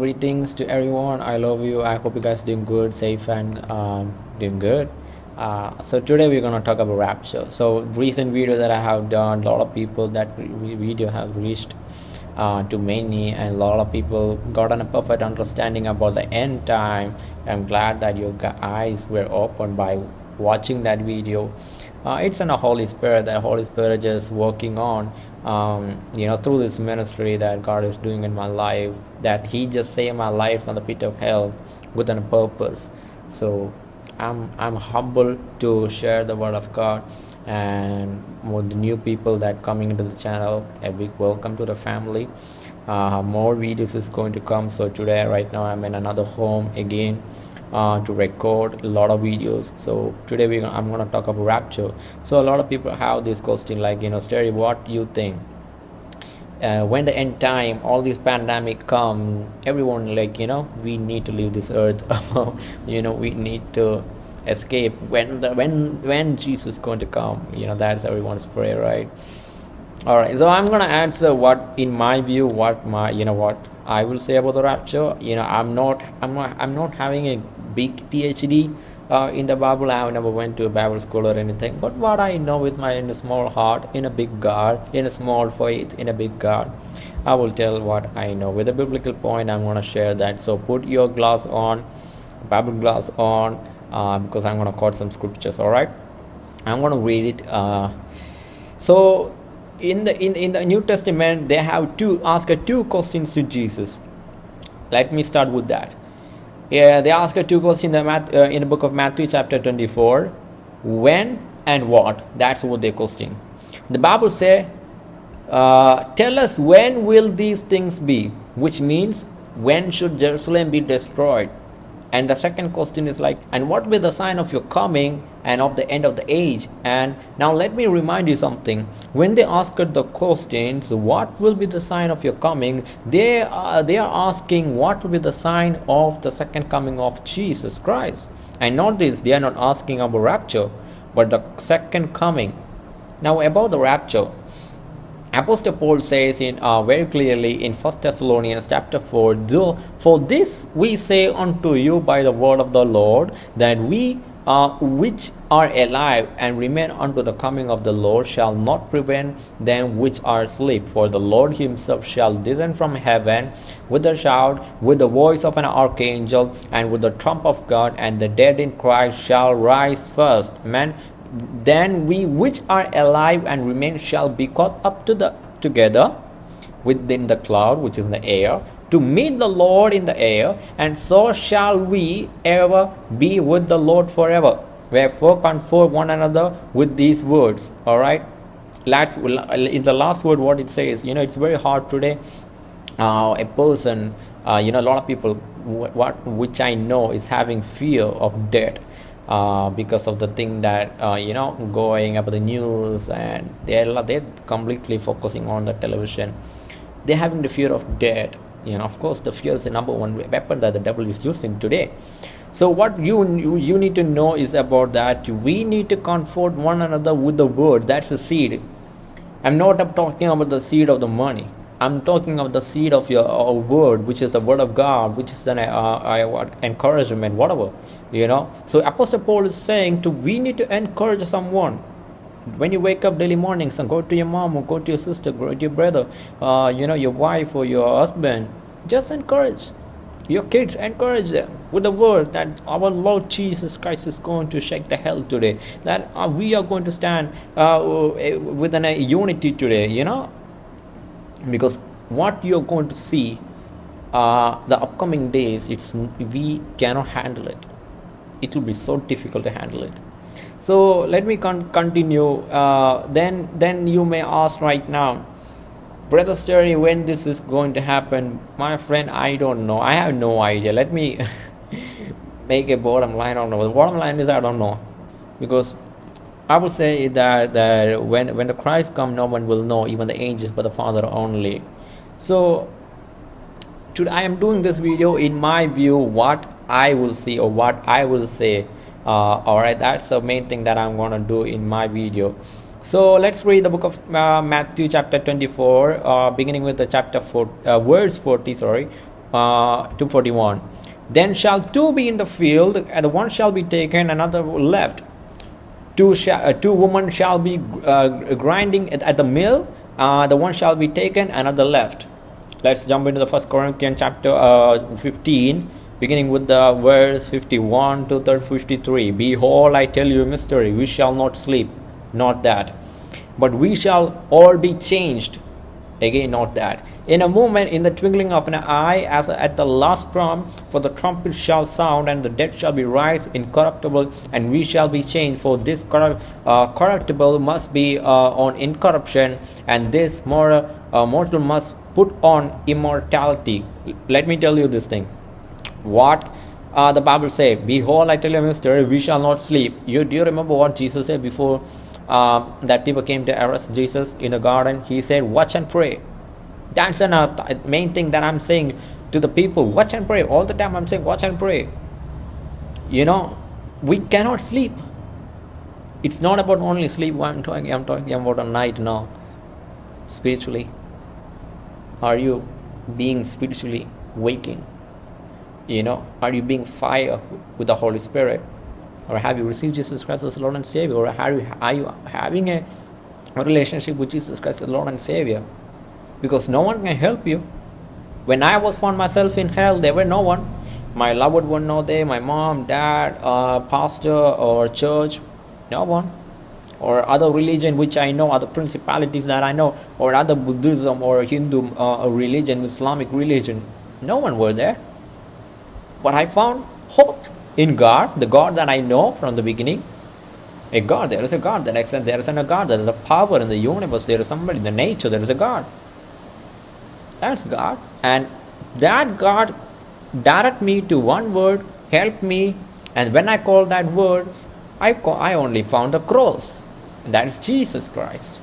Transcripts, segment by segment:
greetings to everyone. I love you. I hope you guys doing good, safe, and um, doing good. Uh, so today we're gonna talk about rapture. So recent video that I have done, a lot of people that video have reached uh, to many, and a lot of people got a perfect understanding about the end time. I'm glad that your eyes were opened by watching that video. Uh, it's in the Holy Spirit. The Holy Spirit just working on um, you know through this ministry that god is doing in my life that he just saved my life from the pit of hell with a purpose. So i'm i'm humble to share the word of god and with the new people that coming into the channel a big welcome to the family. Uh, more videos is going to come. So today right now i'm in another home again uh, to record a lot of videos. So today we i'm going to talk about rapture. So a lot of people have this question like you know Sterry what you think? Uh, when the end time all these pandemic come everyone like you know we need to leave this earth. You know we need to escape. When the when when jesus is going to come you know that's everyone's prayer right? All right so i'm gonna answer what in my view what my you know what i will say about the rapture. You know i'm not i'm not i'm not having a big phd uh, in the bible. I have never went to a bible school or anything but what i know with my in a small heart in a big god in a small faith in a big god i will tell what i know. With a biblical point i'm going to share that. So put your glass on bible glass on uh, because i'm going to quote some scriptures all right? I'm going to read it uh, so in the in, in the new testament they have to ask two questions to jesus. Let me start with that yeah they ask two questions in the, Math, uh, in the book of matthew chapter 24 when and what? That's what they're question. The bible say uh, tell us when will these things be? Which means when should jerusalem be destroyed and the second question is like and what will be the sign of your coming and of the end of the age? And now let me remind you something. When they asked the questions what will be the sign of your coming? They are they are asking what will be the sign of the second coming of jesus christ. And not this they are not asking about rapture but the second coming. Now about the rapture Apostle Paul says in uh, very clearly in First Thessalonians chapter 4, For this we say unto you by the word of the Lord, that we uh, which are alive and remain unto the coming of the Lord shall not prevent them which are asleep. For the Lord himself shall descend from heaven with a shout, with the voice of an archangel, and with the trump of God, and the dead in Christ shall rise first. Amen then we which are alive and remain shall be caught up to the together within the cloud which is in the air to meet the lord in the air and so shall we ever be with the lord forever. Wherefore comfort one another with these words. All right? Let's in the last word what it says you know it's very hard today uh, a person uh, you know a lot of people what which i know is having fear of death uh, because of the thing that uh, you know going about the news and they're they're completely focusing on the television. They're having the fear of death you know. Of course the fear is the number one weapon that the devil is using today. So what you, you you need to know is about that we need to comfort one another with the word. That's the seed. I'm not talking about the seed of the money i'm talking of the seed of your uh, word which is the word of god which is an uh, uh, encouragement whatever you know. So apostle paul is saying to we need to encourage someone. When you wake up daily mornings and go to your mom or go to your sister go to your brother uh, you know your wife or your husband. Just encourage. Your kids encourage them with the word that our lord jesus christ is going to shake the hell today. That uh, we are going to stand uh, with a unity today you know because what you're going to see uh, the upcoming days it's we cannot handle it. It will be so difficult to handle it. So let me con continue. Uh, then then you may ask right now brother Sterry when this is going to happen? My friend I don't know. I have no idea. Let me make a bottom line on the bottom line is I don't know. Because I would say that, that when when the Christ come no one will know even the angels but the father only. So today I am doing this video in my view what I will see or what I will say uh, alright that's the main thing that I'm gonna do in my video. So let's read the book of uh, Matthew chapter 24 uh, beginning with the chapter 4 uh, verse 40 sorry uh, 241 then shall two be in the field and the one shall be taken another left two, sh- uh, two women shall be uh, grinding at, at, the mill uh, the one shall be taken another left. Let's jump into the first corinthians chapter uh, 15 beginning with the verse 51 to 53 behold i tell you a mystery. We shall not sleep not that. But we shall all be changed again not that. In a moment in the twinkling of an eye as at the last trump for the trumpet shall sound and the dead shall be raised incorruptible and we shall be changed for this corrupt, uh, corruptible must be uh, on incorruption and this mortal, uh, mortal must put on immortality. Let me tell you this thing. What uh, the bible say behold i tell you a mystery we shall not sleep. You do you remember what jesus said before uh, that people came to arrest Jesus in the garden, he said, Watch and pray. That's the uh, main thing that I'm saying to the people watch and pray. All the time I'm saying, Watch and pray. You know, we cannot sleep. It's not about only sleep. I'm talking, I'm talking about a night now. Spiritually. Are you being spiritually waking? You know, are you being fire with the Holy Spirit? Or have you received Jesus Christ as Lord and Savior, or are you, are you having a, relationship with Jesus Christ as Lord and Savior? Because no one can help you. When I was found myself in hell, there were no one. My loved one not there, my mom, dad, uh, pastor, or church, no one. Or other religion which I know, other principalities that I know, or other Buddhism or Hindu uh, religion, Islamic religion, no one were there. But I found hope in God, the God that I know from the beginning, a God, there is a God that exists, there is a God, there is a power in the universe, there is somebody in the nature, there is a God. That's God. And that God direct me to one word, help me, and when I call that word, I, call, I only found the cross. That is Jesus Christ.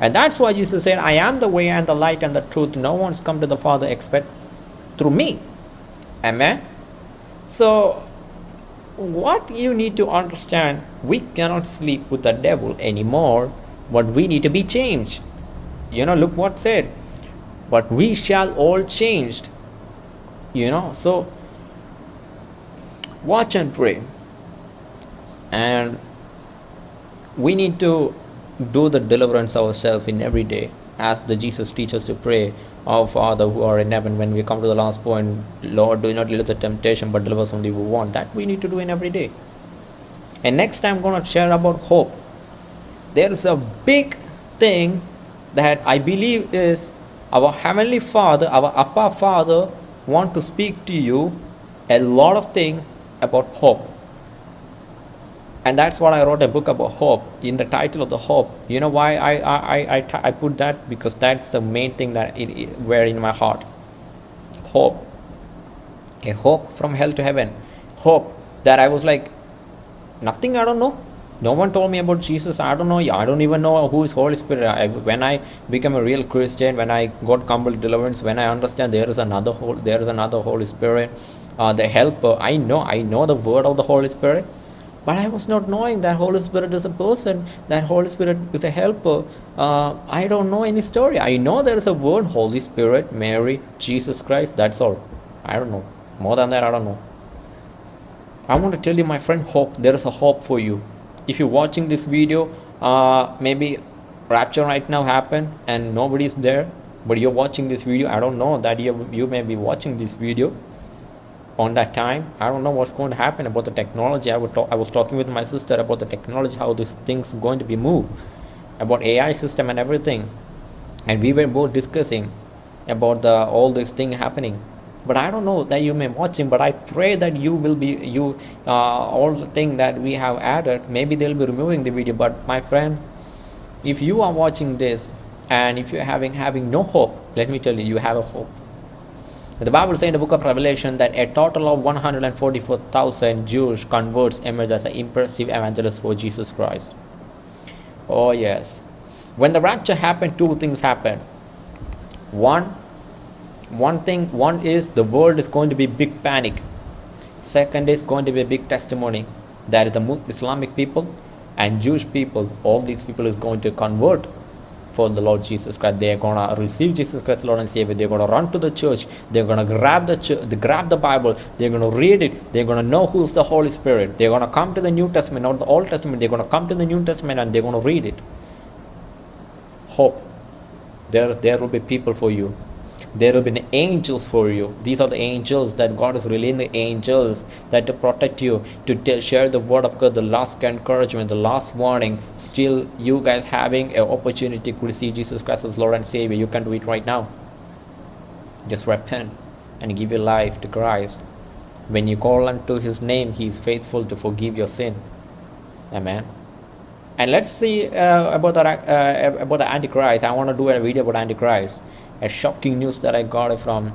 And that's why Jesus said, I am the way and the light and the truth. No one's come to the Father except through me. Amen. So what you need to understand we cannot sleep with the devil anymore but we need to be changed. You know look what said but we shall all changed. You know so watch and pray. And we need to do the deliverance ourselves in every day as the jesus teaches to pray our Father who are in heaven, when we come to the last point, Lord, do not lead us to temptation, but deliver us from the evil one. That we need to do in every day. And next I'm going to share about hope. There is a big thing that I believe is our Heavenly Father, our Appa Father, want to speak to you a lot of things about hope and that's what I wrote a book about hope in the title of the hope. You know why I I, I, I, put that because that's the main thing that it, it were in my heart. Hope, a hope from hell to heaven, hope that I was like nothing. I don't know. No one told me about Jesus. I don't know. I don't even know who is Holy Spirit. I, when I become a real Christian, when I got complete deliverance, when I understand there is another there is another Holy Spirit, uh, the Helper. I know. I know the word of the Holy Spirit but I was not knowing that Holy Spirit is a person, that Holy Spirit is a helper. Uh, I don't know any story. I know there is a word Holy Spirit, Mary, Jesus Christ, that's all. I don't know. More than that, I don't know. I want to tell you, my friend, hope. There is a hope for you. If you're watching this video, uh, maybe rapture right now happened and nobody's there, but you're watching this video. I don't know that you, you may be watching this video on that time. I don't know what's going to happen about the technology. I would talk, i was talking with my sister about the technology how this thing's going to be moved about ai system and everything. And we were both discussing about the all this thing happening. But i don't know that you may watching but i pray that you will be you uh, all the thing that we have added maybe they'll be removing the video. But my friend if you are watching this and if you're having having no hope let me tell you you have a hope the Bible says in the book of Revelation that a total of 144,000 Jewish converts emerge as an impressive evangelist for Jesus Christ. Oh, yes. When the rapture happened, two things happened. One, one thing, one is the world is going to be big panic. Second is going to be a big testimony. that the Islamic people and Jewish people, all these people is going to convert for the Lord Jesus Christ. They're gonna receive Jesus Christ, Lord and Savior. They're gonna run to the church. They're gonna grab the they grab the Bible. They're gonna read it. They're gonna know who's the Holy Spirit. They're gonna come to the New Testament, not the Old Testament. They're gonna come to the New Testament and they're gonna read it. Hope. There, there will be people for you there will be angels for you. These are the angels that god is releasing the angels that to protect you to tell, share the word of god the last encouragement the last warning. Still you guys having an opportunity to receive jesus christ as lord and savior you can do it right now. Just repent and give your life to christ. When you call unto his name he is faithful to forgive your sin. Amen. And let's see uh, about the uh, about the antichrist. I want to do a video about antichrist a shocking news that I got from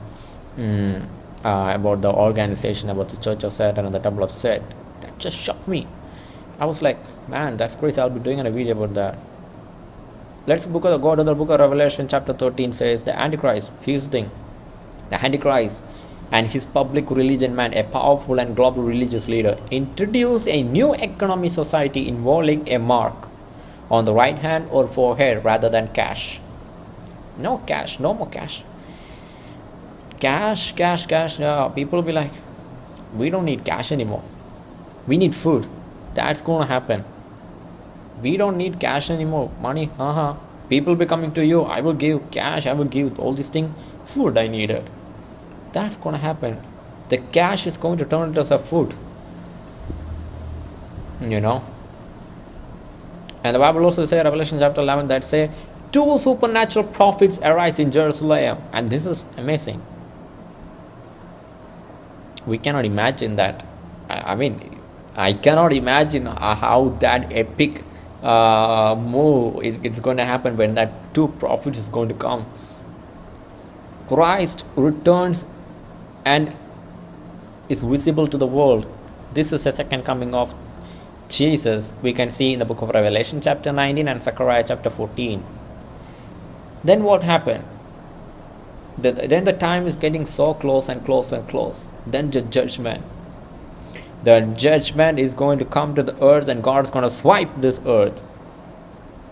um, uh, about the organization, about the Church of Satan and the Temple of Set. That just shocked me. I was like, man, that's crazy. I'll be doing a video about that. Let's book of, go to the book of Revelation, chapter 13 says the Antichrist, his thing, the Antichrist and his public religion man, a powerful and global religious leader, introduce a new economy society involving a mark on the right hand or forehead rather than cash no cash no more cash. Cash cash cash. No people will be like we don't need cash anymore. We need food. That's gonna happen. We don't need cash anymore. Money uh-huh people will be coming to you. I will give cash. I will give all these things. Food i needed. That's gonna happen. The cash is going to turn into some food. You know? And the bible also says revelation chapter 11 that say two supernatural prophets arise in Jerusalem, and this is amazing. We cannot imagine that. I mean, I cannot imagine how that epic uh, move is going to happen when that two prophets is going to come. Christ returns and is visible to the world. This is the second coming of Jesus. We can see in the book of Revelation, chapter 19, and Zechariah, chapter 14 then what happened? The, then the time is getting so close and close and close. Then the judgment. The judgment is going to come to the earth and god is going to swipe this earth.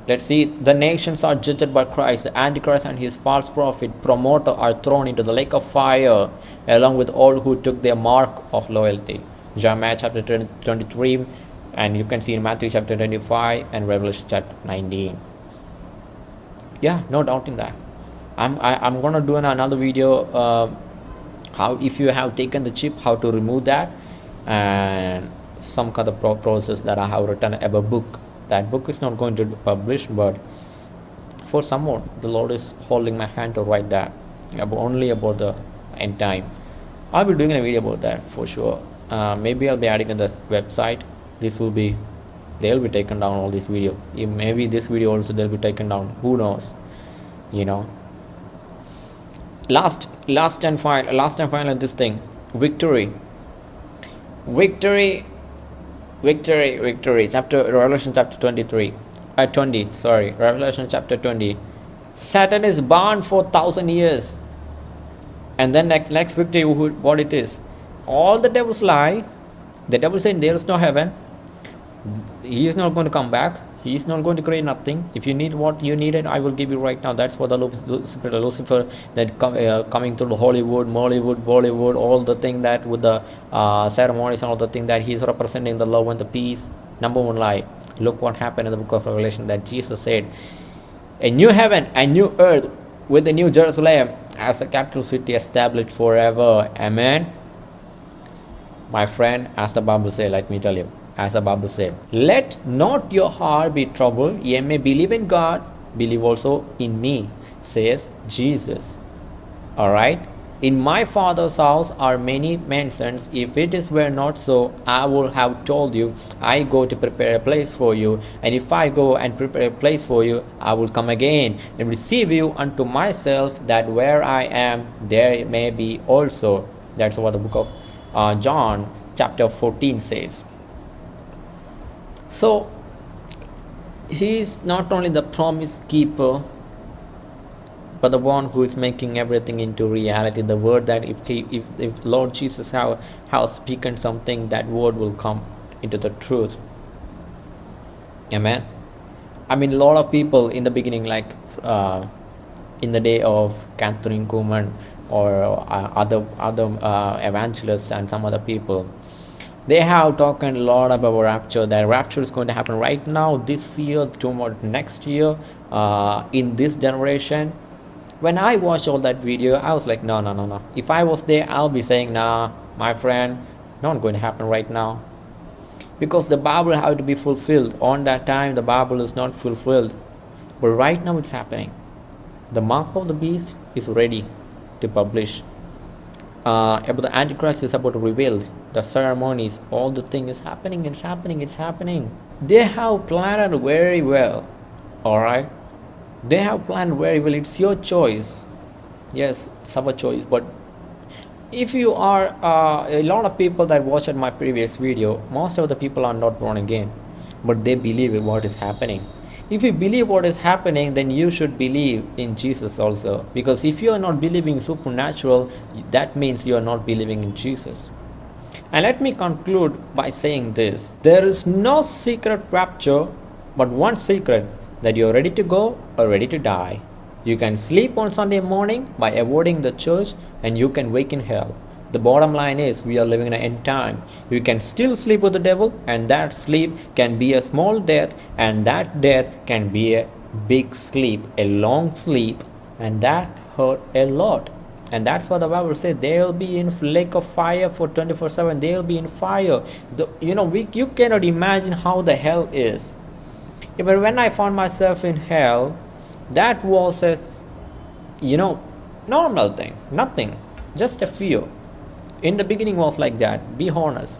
Let's see the nations are judged by christ. The antichrist and his false prophet promoter are thrown into the lake of fire along with all who took their mark of loyalty. Jeremiah chapter 23 and you can see in matthew chapter 25 and revelation chapter 19 yeah no doubt in that. I'm I, am i am gonna do another video uh, how if you have taken the chip how to remove that and some kind of process that i have written a book. That book is not going to be published but for someone the lord is holding my hand to write that only about the end time. I'll be doing a video about that for sure. Uh, maybe i'll be adding in the website. This will be they'll be taken down all this video. Maybe this video also they'll be taken down who knows you know. Last last and final last and final this thing victory. Victory victory victory. Chapter revelation chapter 23 uh, 20 sorry revelation chapter 20 satan is bound for thousand years. And then next, next victory what it is? All the devils lie. The devil saying there is no heaven he is not going to come back. He is not going to create nothing. If you need what you needed i will give you right now. That's what the lucifer, lucifer that come, uh, coming through the hollywood mollywood bollywood all the thing that with the uh, ceremonies and all the thing that he's representing the love and the peace. Number one lie. Look what happened in the book of revelation that jesus said a new heaven and new earth with the new jerusalem as a capital city established forever. Amen. My friend as the bible says let me tell you as the Bible said. Let not your heart be troubled. Ye may believe in God, believe also in me, says Jesus. Alright? In my father's house are many mansions. If it is were not so, I would have told you, I go to prepare a place for you. And if I go and prepare a place for you, I will come again and receive you unto myself, that where I am, there may be also. That's what the book of uh, John, chapter 14 says. So he is not only the promise keeper, but the one who is making everything into reality. The word that if he, if, if Lord Jesus have, have spoken something, that word will come into the truth. Amen. I mean, a lot of people in the beginning, like uh, in the day of Kathryn Kuhlman or uh, other other uh, evangelists and some other people, they have talked a lot about rapture. That rapture is going to happen right now, this year, tomorrow, next year, uh, in this generation. When I watched all that video, I was like, no, no, no, no. If I was there, I'll be saying, nah, my friend, not going to happen right now because the Bible had to be fulfilled. On that time, the Bible is not fulfilled. But right now, it's happening. The mark of the beast is ready to publish. Uh, about the Antichrist is about to reveal the ceremonies, all the thing is happening, it's happening, it's happening. They have planned very well. Alright? They have planned very well. It's your choice. Yes, it's our choice, but if you are uh, a lot of people that watched my previous video most of the people are not born again but they believe in what is happening if you believe what is happening then you should believe in jesus also because if you are not believing supernatural that means you are not believing in jesus and let me conclude by saying this there is no secret rapture but one secret that you are ready to go or ready to die you can sleep on Sunday morning by avoiding the church and you can wake in hell. The bottom line is we are living in an end time. You can still sleep with the devil and that sleep can be a small death and that death can be a big sleep, a long sleep and that hurt a lot. And that's what the Bible says. They'll be in lake of fire for 24-7. They'll be in fire. The, you know, we, you cannot imagine how the hell is. But when I found myself in hell, that was a you know normal thing nothing just a fear in the beginning was like that be honest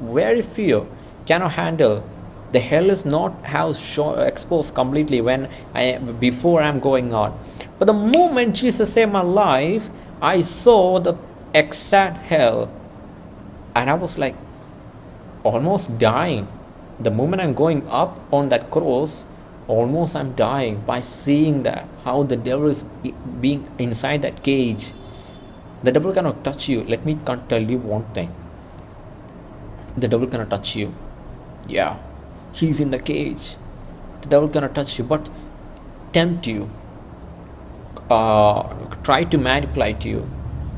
very fear cannot handle the hell is not how exposed completely when I before I'm going on. But the moment Jesus saved my life, I saw the exact hell, and I was like almost dying. The moment I'm going up on that cross, almost i'm dying by seeing that how the devil is being inside that cage. The devil cannot touch you. Let me tell you one thing. The devil cannot touch you. Yeah. He's in the cage. The devil cannot touch you but tempt you uh, try to manipulate you.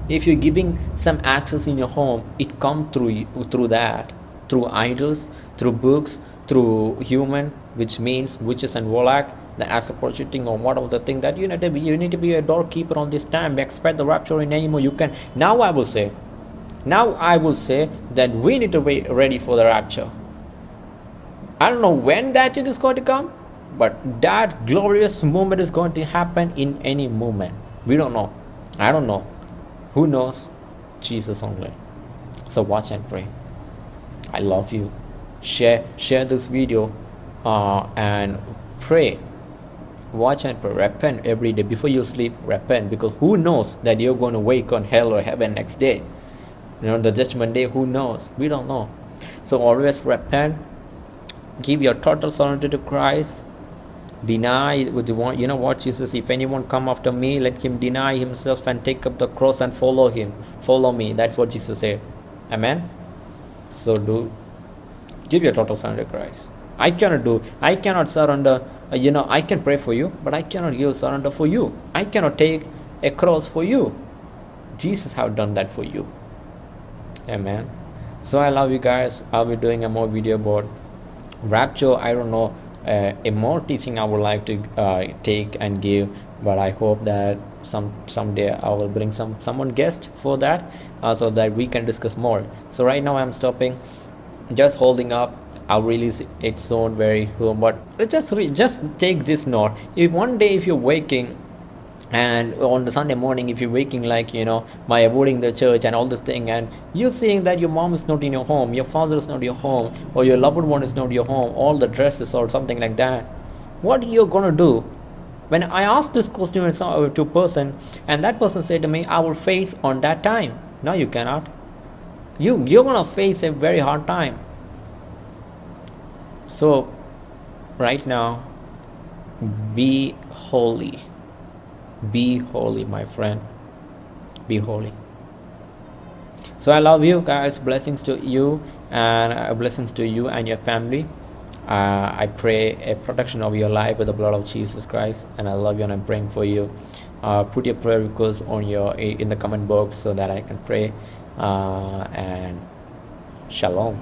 If you're giving some access in your home it come through you, through that through idols through books through human which means witches and warlock the as prostituting or whatever the thing that you need to be you need to be a doorkeeper on this time expect the rapture in any more you can now i will say now i will say that we need to be ready for the rapture. I don't know when that it is going to come but that glorious moment is going to happen in any moment. We don't know. I don't know. Who knows? Jesus only. So watch and pray. I love you. Share share this video uh, and pray. Watch and pray. Repent every day. Before you sleep repent because who knows that you're going to wake on hell or heaven next day? You know the judgment day who knows? We don't know. So always repent. Give your total surrender to christ deny you know what jesus if anyone come after me let him deny himself and take up the cross and follow him follow me that's what jesus said amen so do give your total surrender to christ I cannot do, I cannot surrender, uh, you know, I can pray for you, but I cannot give surrender for you. I cannot take a cross for you. Jesus have done that for you. Amen. So I love you guys. I'll be doing a more video about rapture. I don't know uh, a more teaching I would like to uh, take and give, but I hope that some someday I will bring some someone guest for that, uh, so that we can discuss more. So right now I'm stopping, just holding up I'll release its soon very soon. But just just take this note. If one day if you're waking and on the Sunday morning if you're waking like you know by avoiding the church and all this thing and you're seeing that your mom is not in your home, your father is not your home, or your loved one is not your home, all the dresses or something like that, what you're gonna do? When I asked this question uh, to a person and that person said to me, I will face on that time. No, you cannot. You you're gonna face a very hard time so, right now, be holy. Be holy, my friend. Be holy. So, I love you guys. Blessings to you and uh, blessings to you and your family. uh, I pray a protection of your life with the blood of Jesus Christ, and I love you and I'm praying for you. Uh, put your prayer requests on your in the comment box so that I can pray. Uh, and shalom.